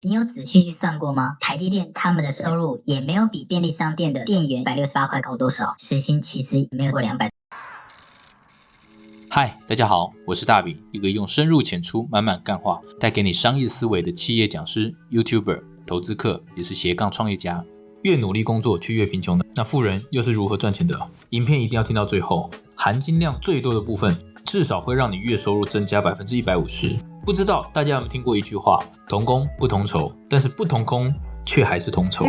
你有仔细去算过吗？台积电他们的收入也没有比便利商店的店员一百六十八块高多少，时薪其实也没有过两百。嗨，大家好，我是大饼，一个用深入浅出、满满干话带给你商业思维的企业讲师、YouTuber、投资客，也是斜杠创业家。越努力工作却越贫穷的那富人又是如何赚钱的？影片一定要听到最后，含金量最多的部分，至少会让你月收入增加百分之一百五十。不知道大家有没有听过一句话：同工不同酬，但是不同工却还是同酬。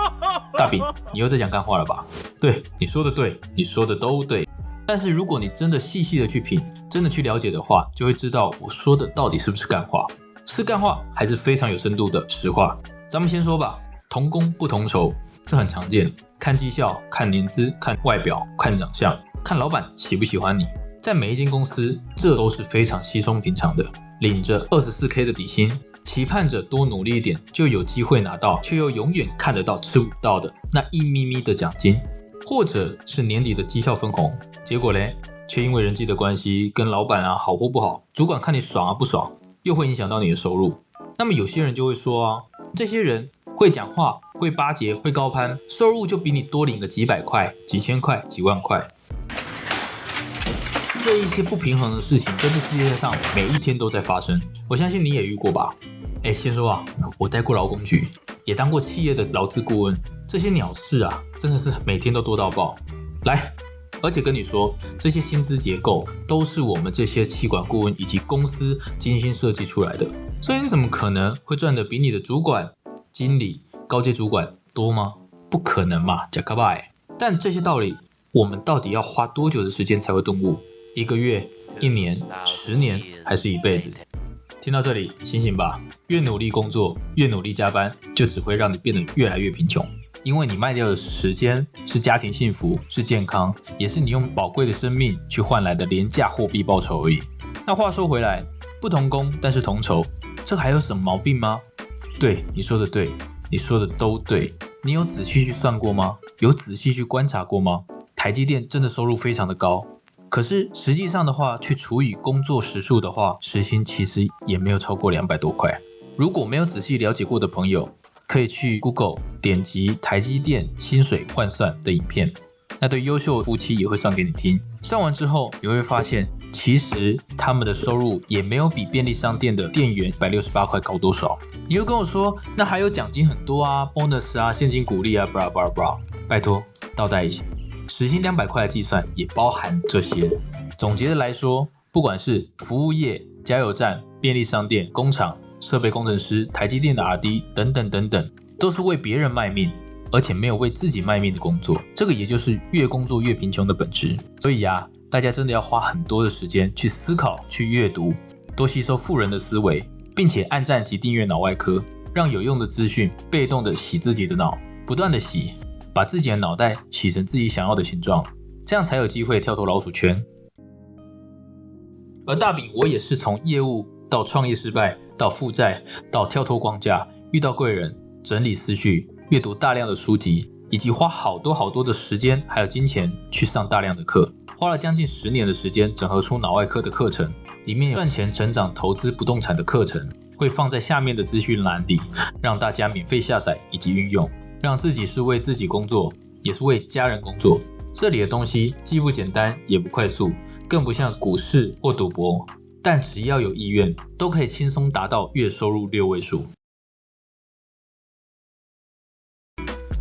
大饼，你又在讲干话了吧？对，你说的对，你说的都对。但是如果你真的细细的去品，真的去了解的话，就会知道我说的到底是不是干话，是干话还是非常有深度的实话。咱们先说吧。同工不同酬，这很常见。看绩效、看年资、看外表、看长相、看老板喜不喜欢你，在每一间公司，这都是非常稀松平常的。领着二十四 K 的底薪，期盼着多努力一点就有机会拿到，却又永远看得到吃不到的那一咪咪的奖金，或者是年底的绩效分红。结果嘞，却因为人际的关系，跟老板啊好或不好，主管看你爽啊不爽，又会影响到你的收入。那么有些人就会说啊，这些人。会讲话，会巴结，会高攀，收入就比你多领个几百块、几千块、几万块。这一些不平衡的事情，在这世界上每一天都在发生。我相信你也遇过吧？哎，先说啊，我待过劳工局，也当过企业的劳资顾问，这些鸟事啊，真的是每天都多到爆。来，而且跟你说，这些薪资结构都是我们这些企管顾问以及公司精心设计出来的，所以你怎么可能会赚的比你的主管？经理、高阶主管多吗？不可能嘛，假卡拜。但这些道理，我们到底要花多久的时间才会顿悟？一个月、一年、十年，还是一辈子？听到这里，醒醒吧！越努力工作，越努力加班，就只会让你变得越来越贫穷。因为你卖掉的时间，是家庭幸福，是健康，也是你用宝贵的生命去换来的廉价货币报酬而已。那话说回来，不同工但是同酬，这还有什么毛病吗？对你说的对，你说的都对。你有仔细去算过吗？有仔细去观察过吗？台积电真的收入非常的高，可是实际上的话，去除以工作时数的话，时薪其实也没有超过两百多块。如果没有仔细了解过的朋友，可以去 Google 点击台积电薪水换算的影片。那对优秀夫妻也会算给你听，算完之后你会发现，其实他们的收入也没有比便利商店的店员一百六十八块高多少。你又跟我说，那还有奖金很多啊，bonus 啊，现金鼓励啊，bra bra bra，拜托倒带一下，时薪两百块的计算也包含这些。总结的来说，不管是服务业、加油站、便利商店、工厂、设备工程师、台积电的 RD 等等等等，都是为别人卖命。而且没有为自己卖命的工作，这个也就是越工作越贫穷的本质。所以呀，大家真的要花很多的时间去思考、去阅读，多吸收富人的思维，并且按赞及订阅脑外科，让有用的资讯被动的洗自己的脑，不断的洗，把自己的脑袋洗成自己想要的形状，这样才有机会跳脱老鼠圈。而大饼，我也是从业务到创业失败，到负债，到跳脱框架，遇到贵人，整理思绪。阅读大量的书籍，以及花好多好多的时间还有金钱去上大量的课，花了将近十年的时间整合出脑外科的课程，里面有赚钱、成长、投资不动产的课程，会放在下面的资讯栏里，让大家免费下载以及运用，让自己是为自己工作，也是为家人工作。这里的东西既不简单，也不快速，更不像股市或赌博，但只要有意愿，都可以轻松达到月收入六位数。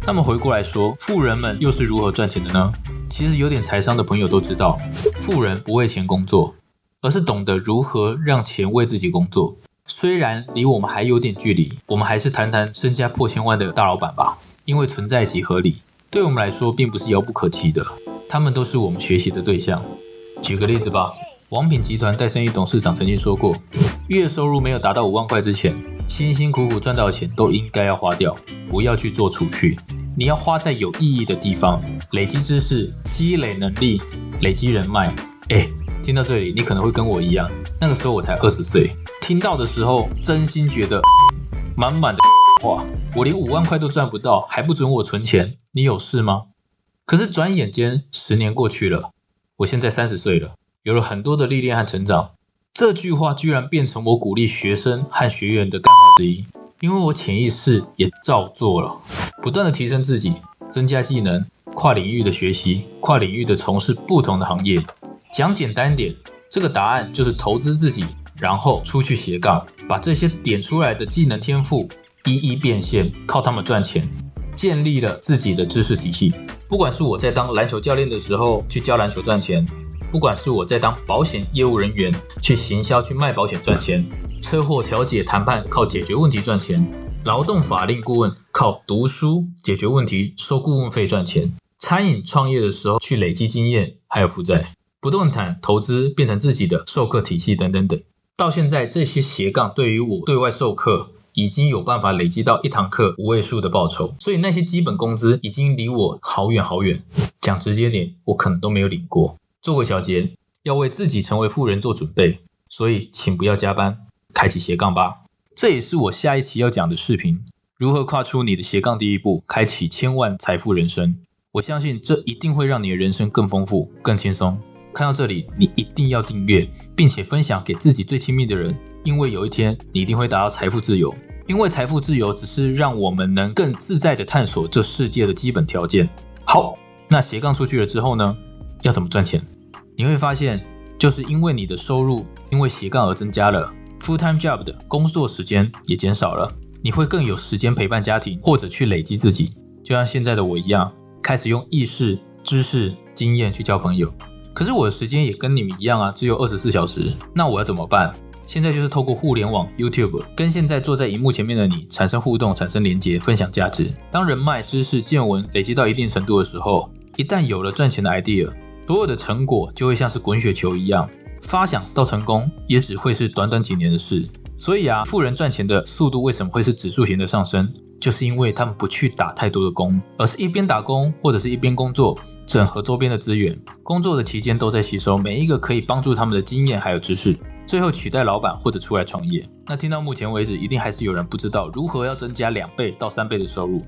那么回过来说，富人们又是如何赚钱的呢？其实有点财商的朋友都知道，富人不为钱工作，而是懂得如何让钱为自己工作。虽然离我们还有点距离，我们还是谈谈身家破千万的大老板吧。因为存在即合理，对我们来说并不是遥不可及的，他们都是我们学习的对象。举个例子吧，王品集团戴胜益董事长曾经说过，月收入没有达到五万块之前。辛辛苦苦赚到的钱都应该要花掉，不要去做储蓄。你要花在有意义的地方，累积知识、积累能力、累积人脉。哎，听到这里，你可能会跟我一样，那个时候我才二十岁，听到的时候真心觉得满满的话，我连五万块都赚不到，还不准我存钱，你有事吗？可是转眼间十年过去了，我现在三十岁了，有了很多的历练和成长。这句话居然变成我鼓励学生和学员的干话之一。因为我潜意识也照做了，不断的提升自己，增加技能，跨领域的学习，跨领域的从事不同的行业。讲简单点，这个答案就是投资自己，然后出去斜杠，把这些点出来的技能天赋一一变现，靠他们赚钱，建立了自己的知识体系。不管是我在当篮球教练的时候去教篮球赚钱，不管是我在当保险业务人员去行销去卖保险赚钱，车祸调解谈判靠解决问题赚钱，劳动法令顾问靠读书解决问题收顾问费赚钱，餐饮创业的时候去累积经验还有负债，不动产投资变成自己的授课体系等等等，到现在这些斜杠对于我对外授课。已经有办法累积到一堂课五位数的报酬，所以那些基本工资已经离我好远好远。讲直接点，我可能都没有领过。做个小结，要为自己成为富人做准备，所以请不要加班，开启斜杠吧。这也是我下一期要讲的视频：如何跨出你的斜杠第一步，开启千万财富人生。我相信这一定会让你的人生更丰富、更轻松。看到这里，你一定要订阅，并且分享给自己最亲密的人。因为有一天你一定会达到财富自由，因为财富自由只是让我们能更自在的探索这世界的基本条件。好，那斜杠出去了之后呢？要怎么赚钱？你会发现，就是因为你的收入因为斜杠而增加了，full time job 的工作时间也减少了，你会更有时间陪伴家庭或者去累积自己。就像现在的我一样，开始用意识、知识、经验去交朋友。可是我的时间也跟你们一样啊，只有二十四小时。那我要怎么办？现在就是透过互联网 YouTube 跟现在坐在荧幕前面的你产生互动、产生连接、分享价值。当人脉、知识、见闻累积到一定程度的时候，一旦有了赚钱的 idea，所有的成果就会像是滚雪球一样，发想到成功也只会是短短几年的事。所以啊，富人赚钱的速度为什么会是指数型的上升？就是因为他们不去打太多的工，而是一边打工或者是一边工作，整合周边的资源，工作的期间都在吸收每一个可以帮助他们的经验还有知识。最后取代老板或者出来创业。那听到目前为止，一定还是有人不知道如何要增加两倍到三倍的收入，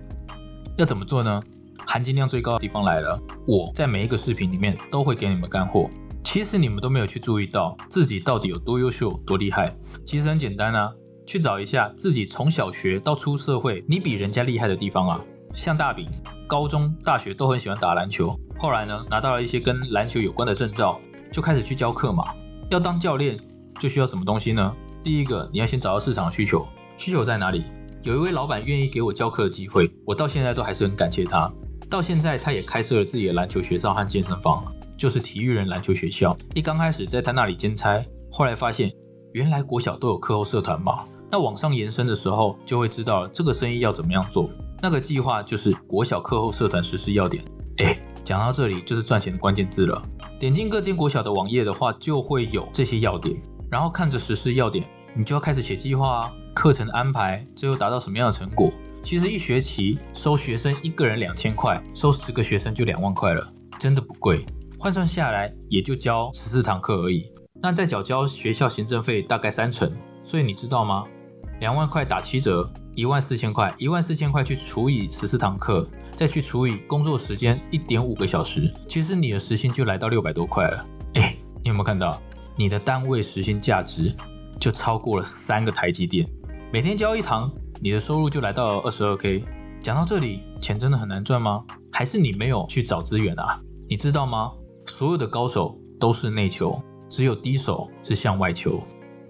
要怎么做呢？含金量最高的地方来了，我在每一个视频里面都会给你们干货。其实你们都没有去注意到自己到底有多优秀、多厉害。其实很简单啊，去找一下自己从小学到出社会，你比人家厉害的地方啊。像大饼，高中、大学都很喜欢打篮球，后来呢，拿到了一些跟篮球有关的证照，就开始去教课嘛。要当教练。就需要什么东西呢？第一个，你要先找到市场需求，需求在哪里？有一位老板愿意给我教课的机会，我到现在都还是很感谢他。到现在，他也开设了自己的篮球学校和健身房，就是体育人篮球学校。一刚开始在他那里兼差，后来发现原来国小都有课后社团嘛。那往上延伸的时候，就会知道这个生意要怎么样做。那个计划就是国小课后社团实施要点。哎，讲到这里就是赚钱的关键字了。点进各间国小的网页的话，就会有这些要点。然后看着实施要点，你就要开始写计划，课程安排，最后达到什么样的成果？其实一学期收学生一个人两千块，收十个学生就两万块了，真的不贵。换算下来也就教十四堂课而已，那再缴交学校行政费大概三成，所以你知道吗？两万块打七折，一万四千块，一万四千块去除以十四堂课，再去除以工作时间一点五个小时，其实你的时薪就来到六百多块了。哎，你有没有看到？你的单位时薪价值就超过了三个台积电，每天教一堂，你的收入就来到了二十二 K。讲到这里，钱真的很难赚吗？还是你没有去找资源啊？你知道吗？所有的高手都是内求，只有低手是向外求。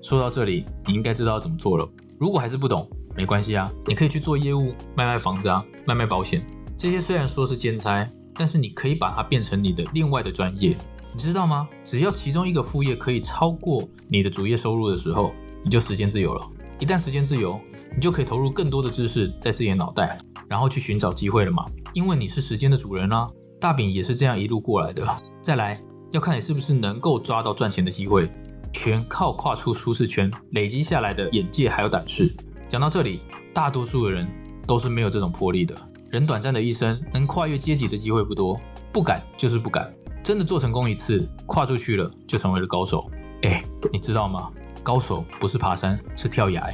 说到这里，你应该知道怎么做了。如果还是不懂，没关系啊，你可以去做业务，卖卖房子啊，卖卖保险。这些虽然说是兼差，但是你可以把它变成你的另外的专业。你知道吗？只要其中一个副业可以超过你的主业收入的时候，你就时间自由了。一旦时间自由，你就可以投入更多的知识在自己的脑袋，然后去寻找机会了嘛。因为你是时间的主人啊。大饼也是这样一路过来的。再来，要看你是不是能够抓到赚钱的机会，全靠跨出舒适圈累积下来的眼界还有胆识。讲到这里，大多数的人都是没有这种魄力的。人短暂的一生，能跨越阶级的机会不多，不敢就是不敢。真的做成功一次，跨出去了就成为了高手。哎，你知道吗？高手不是爬山，是跳崖，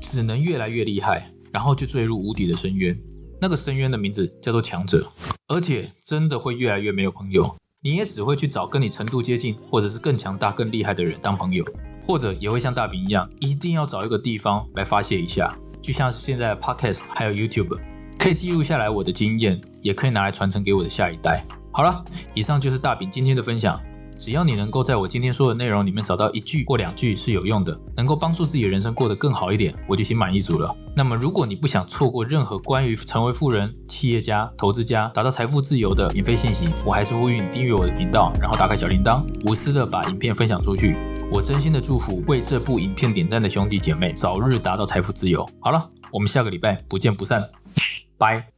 只能越来越厉害，然后就坠入无底的深渊。那个深渊的名字叫做强者，而且真的会越来越没有朋友。你也只会去找跟你程度接近，或者是更强大、更厉害的人当朋友，或者也会像大饼一样，一定要找一个地方来发泄一下。就像是现在 Podcast 还有 YouTube，可以记录下来我的经验，也可以拿来传承给我的下一代。好了，以上就是大饼今天的分享。只要你能够在我今天说的内容里面找到一句或两句是有用的，能够帮助自己的人生过得更好一点，我就心满意足了。那么，如果你不想错过任何关于成为富人、企业家、投资家、达到财富自由的免费信息，我还是呼吁你订阅我的频道，然后打开小铃铛，无私的把影片分享出去。我真心的祝福为这部影片点赞的兄弟姐妹早日达到财富自由。好了，我们下个礼拜不见不散，拜。